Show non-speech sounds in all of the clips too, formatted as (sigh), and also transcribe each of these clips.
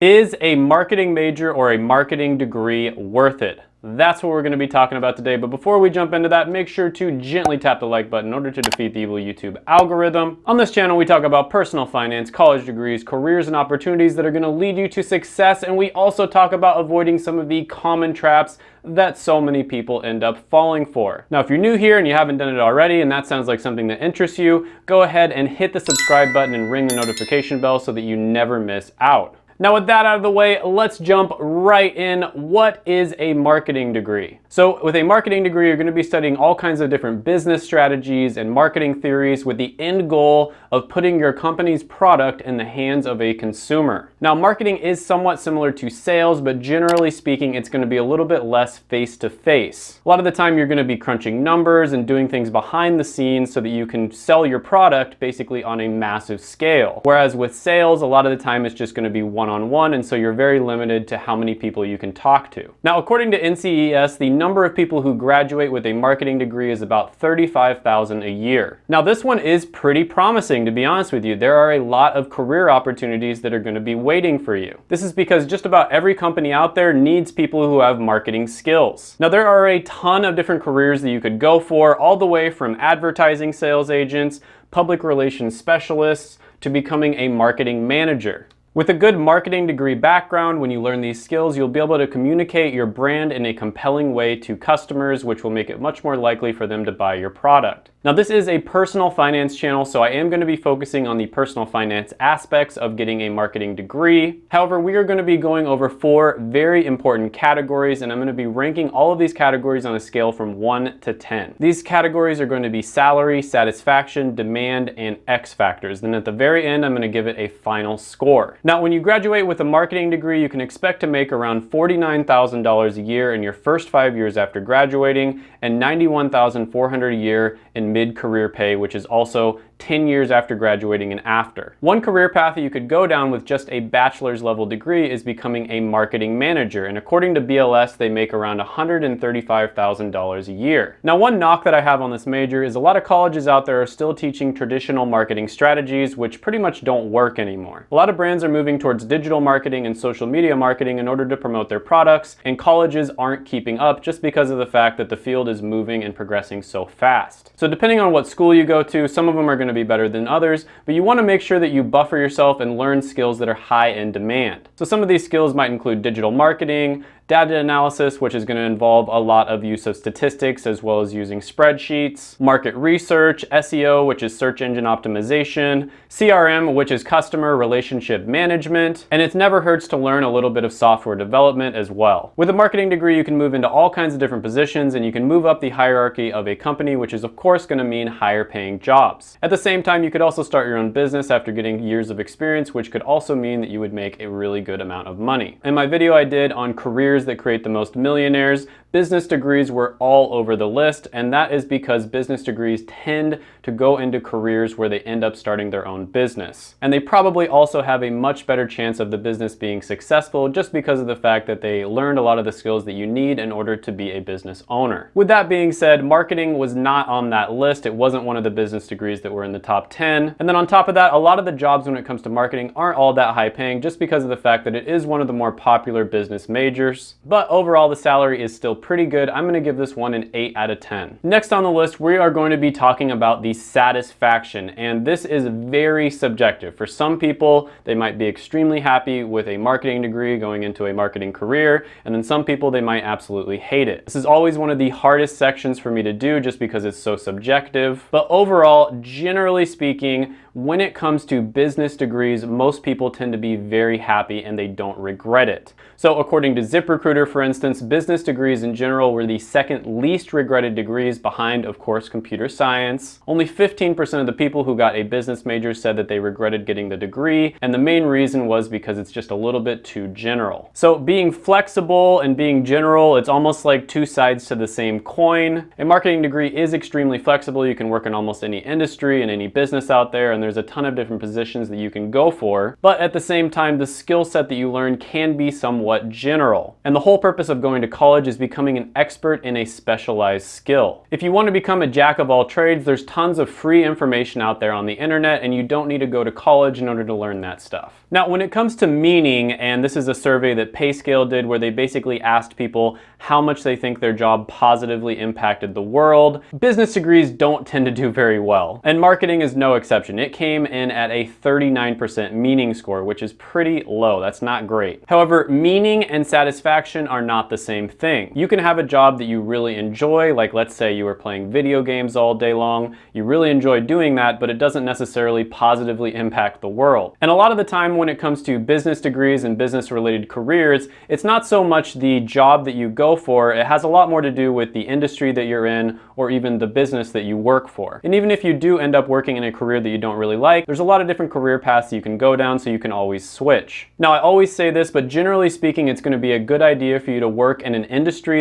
Is a marketing major or a marketing degree worth it? That's what we're going to be talking about today. But before we jump into that, make sure to gently tap the like button in order to defeat the evil YouTube algorithm. On this channel, we talk about personal finance, college degrees, careers, and opportunities that are going to lead you to success. And we also talk about avoiding some of the common traps that so many people end up falling for. Now, if you're new here and you haven't done it already, and that sounds like something that interests you, go ahead and hit the subscribe button and ring the notification bell so that you never miss out. Now with that out of the way, let's jump right in. What is a marketing degree? So with a marketing degree, you're gonna be studying all kinds of different business strategies and marketing theories with the end goal of putting your company's product in the hands of a consumer. Now marketing is somewhat similar to sales, but generally speaking, it's gonna be a little bit less face-to-face. -face. A lot of the time you're gonna be crunching numbers and doing things behind the scenes so that you can sell your product basically on a massive scale. Whereas with sales, a lot of the time it's just gonna be one one-on-one, and so you're very limited to how many people you can talk to. Now, according to NCES, the number of people who graduate with a marketing degree is about 35,000 a year. Now, this one is pretty promising, to be honest with you. There are a lot of career opportunities that are gonna be waiting for you. This is because just about every company out there needs people who have marketing skills. Now, there are a ton of different careers that you could go for, all the way from advertising sales agents, public relations specialists, to becoming a marketing manager. With a good marketing degree background, when you learn these skills, you'll be able to communicate your brand in a compelling way to customers, which will make it much more likely for them to buy your product. Now this is a personal finance channel, so I am going to be focusing on the personal finance aspects of getting a marketing degree. However, we are going to be going over four very important categories, and I'm going to be ranking all of these categories on a scale from 1 to 10. These categories are going to be salary, satisfaction, demand, and X factors. Then at the very end, I'm going to give it a final score. Now, when you graduate with a marketing degree, you can expect to make around $49,000 a year in your first five years after graduating, and 91,400 a year in mid-career pay, which is also 10 years after graduating and after. One career path that you could go down with just a bachelor's level degree is becoming a marketing manager. And according to BLS, they make around $135,000 a year. Now, one knock that I have on this major is a lot of colleges out there are still teaching traditional marketing strategies, which pretty much don't work anymore. A lot of brands are moving towards digital marketing and social media marketing in order to promote their products, and colleges aren't keeping up just because of the fact that the field is moving and progressing so fast. So depending on what school you go to, some of them are going to be better than others, but you want to make sure that you buffer yourself and learn skills that are high in demand. So some of these skills might include digital marketing, data analysis, which is going to involve a lot of use of statistics as well as using spreadsheets, market research, SEO, which is search engine optimization, CRM, which is customer relationship management, and it never hurts to learn a little bit of software development as well. With a marketing degree, you can move into all kinds of different positions and you can move up the hierarchy of a company, which is of course going to mean higher paying jobs. At the same time, you could also start your own business after getting years of experience, which could also mean that you would make a really good amount of money. In my video I did on careers that create the most millionaires, business degrees were all over the list, and that is because business degrees tend to go into careers where they end up starting their own business. And they probably also have a much better chance of the business being successful just because of the fact that they learned a lot of the skills that you need in order to be a business owner. With that being said, marketing was not on that list. It wasn't one of the business degrees that were in the top 10. And then on top of that, a lot of the jobs when it comes to marketing aren't all that high paying just because of the fact that it is one of the more popular business majors. But overall, the salary is still pretty good. I'm gonna give this one an 8 out of 10. Next on the list, we are going to be talking about the satisfaction, and this is very subjective. For some people, they might be extremely happy with a marketing degree going into a marketing career, and then some people, they might absolutely hate it. This is always one of the hardest sections for me to do just because it's so subjective. But overall, generally speaking, when it comes to business degrees, most people tend to be very happy and they don't regret it. So according to ZipRecruiter, for instance, business degrees in general were the second least regretted degrees behind, of course, computer science. Only 15% of the people who got a business major said that they regretted getting the degree, and the main reason was because it's just a little bit too general. So being flexible and being general, it's almost like two sides to the same coin. A marketing degree is extremely flexible. You can work in almost any industry and any business out there, and there's a ton of different positions that you can go for. But at the same time, the skill set that you learn can be somewhat general. And the whole purpose of going to college is becoming becoming an expert in a specialized skill. If you want to become a jack of all trades, there's tons of free information out there on the internet and you don't need to go to college in order to learn that stuff. Now, when it comes to meaning, and this is a survey that PayScale did where they basically asked people how much they think their job positively impacted the world, business degrees don't tend to do very well. And marketing is no exception. It came in at a 39% meaning score, which is pretty low. That's not great. However, meaning and satisfaction are not the same thing. You can have a job that you really enjoy, like let's say you were playing video games all day long. You really enjoy doing that, but it doesn't necessarily positively impact the world. And a lot of the time when it comes to business degrees and business related careers, it's not so much the job that you go for, it has a lot more to do with the industry that you're in or even the business that you work for. And even if you do end up working in a career that you don't really like, there's a lot of different career paths you can go down so you can always switch. Now I always say this, but generally speaking, it's gonna be a good idea for you to work in an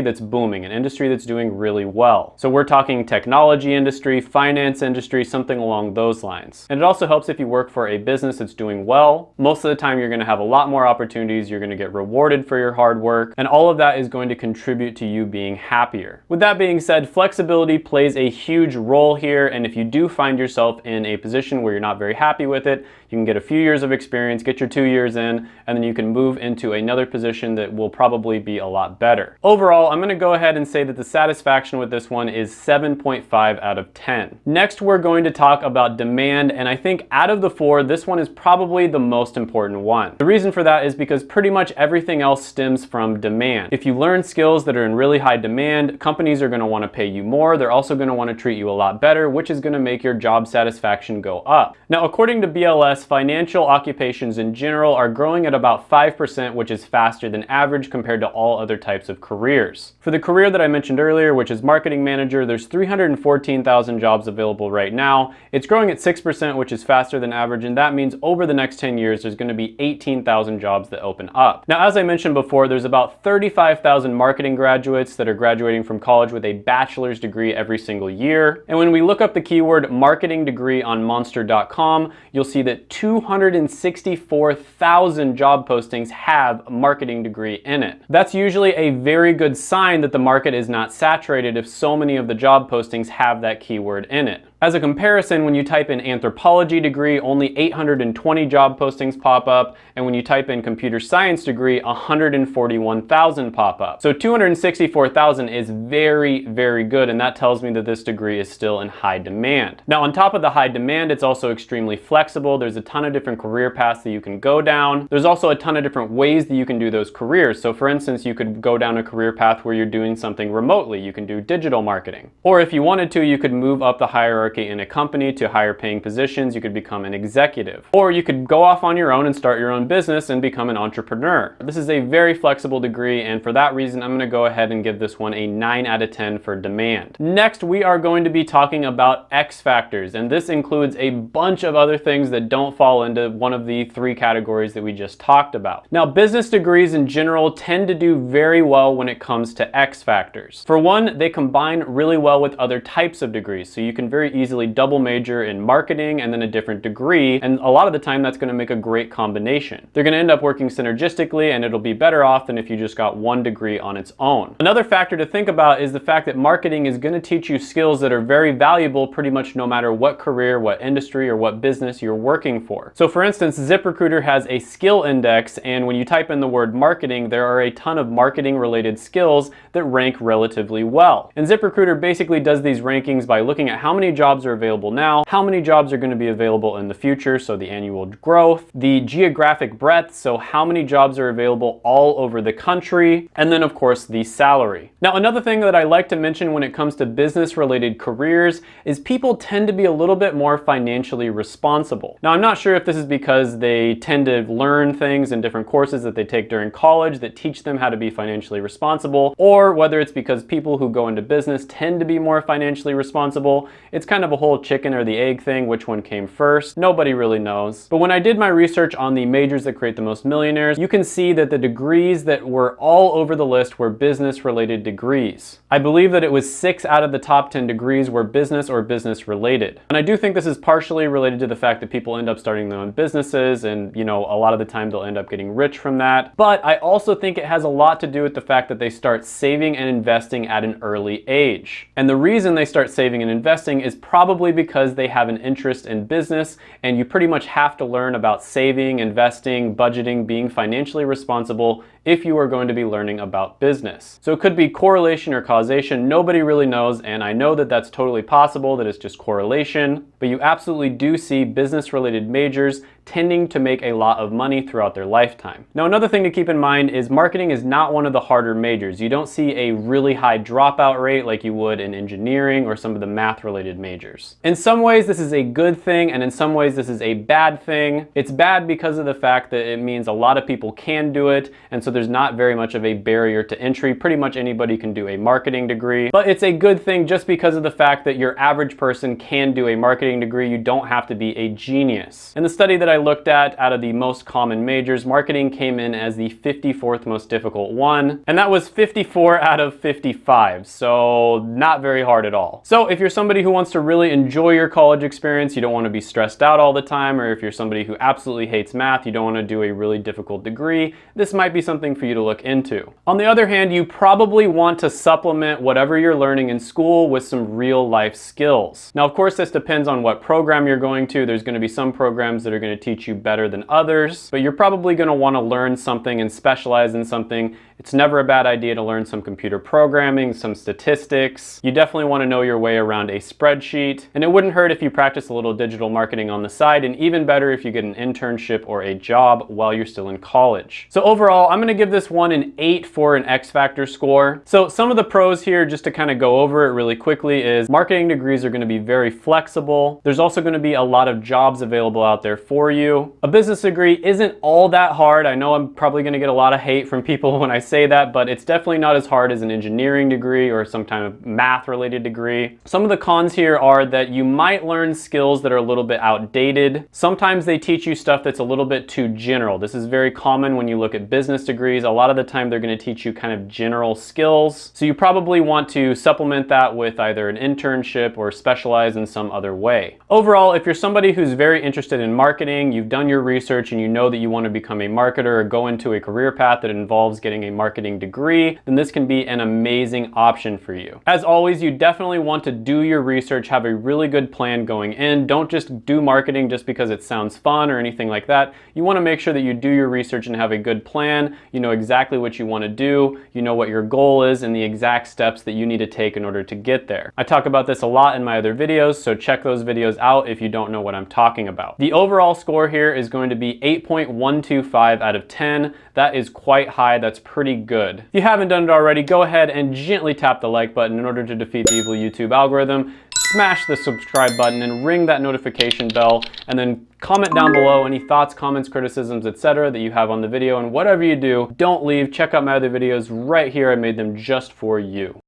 that's booming, an industry that's doing really well. So we're talking technology industry, finance industry, something along those lines. And it also helps if you work for a business that's doing well. Most of the time you're gonna have a lot more opportunities, you're gonna get rewarded for your hard work, and all of that is going to contribute to you being happier. With that being said, flexibility plays a huge role here, and if you do find yourself in a position where you're not very happy with it, you can get a few years of experience, get your two years in, and then you can move into another position that will probably be a lot better. Overall, I'm gonna go ahead and say that the satisfaction with this one is 7.5 out of 10. Next, we're going to talk about demand, and I think out of the four, this one is probably the most important one. The reason for that is because pretty much everything else stems from demand. If you learn skills that are in really high demand, companies are gonna wanna pay you more, they're also gonna wanna treat you a lot better, which is gonna make your job satisfaction go up. Now, according to BLS, financial occupations in general are growing at about 5%, which is faster than average compared to all other types of careers. For the career that I mentioned earlier, which is marketing manager, there's 314,000 jobs available right now. It's growing at 6%, which is faster than average, and that means over the next 10 years, there's gonna be 18,000 jobs that open up. Now, as I mentioned before, there's about 35,000 marketing graduates that are graduating from college with a bachelor's degree every single year. And when we look up the keyword marketing degree on monster.com, you'll see that 264,000 job postings have a marketing degree in it. That's usually a very good sign that the market is not saturated if so many of the job postings have that keyword in it. As a comparison, when you type in anthropology degree, only 820 job postings pop up, and when you type in computer science degree, 141,000 pop up. So 264,000 is very, very good, and that tells me that this degree is still in high demand. Now, on top of the high demand, it's also extremely flexible. There's a ton of different career paths that you can go down. There's also a ton of different ways that you can do those careers. So for instance, you could go down a career path where you're doing something remotely. You can do digital marketing. Or if you wanted to, you could move up the hierarchy in a company to higher paying positions, you could become an executive. Or you could go off on your own and start your own business and become an entrepreneur. This is a very flexible degree and for that reason I'm going to go ahead and give this one a 9 out of 10 for demand. Next we are going to be talking about X factors and this includes a bunch of other things that don't fall into one of the three categories that we just talked about. Now business degrees in general tend to do very well when it comes to X factors. For one, they combine really well with other types of degrees so you can very easily double major in marketing and then a different degree. And a lot of the time that's gonna make a great combination. They're gonna end up working synergistically and it'll be better off than if you just got one degree on its own. Another factor to think about is the fact that marketing is gonna teach you skills that are very valuable pretty much no matter what career, what industry, or what business you're working for. So for instance, ZipRecruiter has a skill index and when you type in the word marketing, there are a ton of marketing related skills that rank relatively well. And ZipRecruiter basically does these rankings by looking at how many jobs jobs are available now, how many jobs are going to be available in the future, so the annual growth, the geographic breadth, so how many jobs are available all over the country, and then of course the salary. Now another thing that I like to mention when it comes to business related careers is people tend to be a little bit more financially responsible. Now I'm not sure if this is because they tend to learn things in different courses that they take during college that teach them how to be financially responsible, or whether it's because people who go into business tend to be more financially responsible. It's kind kind of a whole chicken or the egg thing, which one came first. Nobody really knows. But when I did my research on the majors that create the most millionaires, you can see that the degrees that were all over the list were business related degrees. I believe that it was six out of the top 10 degrees were business or business related. And I do think this is partially related to the fact that people end up starting their own businesses and, you know, a lot of the time they'll end up getting rich from that. But I also think it has a lot to do with the fact that they start saving and investing at an early age. And the reason they start saving and investing is probably because they have an interest in business and you pretty much have to learn about saving, investing, budgeting, being financially responsible if you are going to be learning about business. So it could be correlation or causation, nobody really knows, and I know that that's totally possible, that it's just correlation, but you absolutely do see business related majors tending to make a lot of money throughout their lifetime. Now another thing to keep in mind is marketing is not one of the harder majors. You don't see a really high dropout rate like you would in engineering or some of the math related majors. In some ways this is a good thing and in some ways this is a bad thing. It's bad because of the fact that it means a lot of people can do it and so there's not very much of a barrier to entry. Pretty much anybody can do a marketing degree, but it's a good thing just because of the fact that your average person can do a marketing degree. You don't have to be a genius. In the study that I looked at out of the most common majors, marketing came in as the 54th most difficult one, and that was 54 out of 55, so not very hard at all. So if you're somebody who wants to really enjoy your college experience, you don't want to be stressed out all the time, or if you're somebody who absolutely hates math, you don't want to do a really difficult degree, this might be something for you to look into. On the other hand, you probably want to supplement whatever you're learning in school with some real life skills. Now, of course, this depends on what program you're going to. There's going to be some programs that are going to teach you better than others, but you're probably gonna wanna learn something and specialize in something it's never a bad idea to learn some computer programming, some statistics. You definitely want to know your way around a spreadsheet. And it wouldn't hurt if you practice a little digital marketing on the side, and even better if you get an internship or a job while you're still in college. So overall, I'm going to give this one an 8 for an X Factor score. So some of the pros here, just to kind of go over it really quickly, is marketing degrees are going to be very flexible. There's also going to be a lot of jobs available out there for you. A business degree isn't all that hard. I know I'm probably going to get a lot of hate from people (laughs) when I say that, but it's definitely not as hard as an engineering degree or some kind of math related degree. Some of the cons here are that you might learn skills that are a little bit outdated. Sometimes they teach you stuff that's a little bit too general. This is very common when you look at business degrees. A lot of the time they're gonna teach you kind of general skills. So you probably want to supplement that with either an internship or specialize in some other way. Overall, if you're somebody who's very interested in marketing, you've done your research and you know that you want to become a marketer or go into a career path that involves getting a marketing degree, then this can be an amazing option for you. As always, you definitely want to do your research, have a really good plan going in. Don't just do marketing just because it sounds fun or anything like that. You wanna make sure that you do your research and have a good plan. You know exactly what you wanna do. You know what your goal is and the exact steps that you need to take in order to get there. I talk about this a lot in my other videos, so check those videos out if you don't know what I'm talking about. The overall score here is going to be 8.125 out of 10. That is quite high. That's pretty pretty good. If you haven't done it already, go ahead and gently tap the like button in order to defeat the evil YouTube algorithm. Smash the subscribe button and ring that notification bell and then comment down below any thoughts, comments, criticisms, etc. that you have on the video and whatever you do, don't leave. Check out my other videos right here. I made them just for you.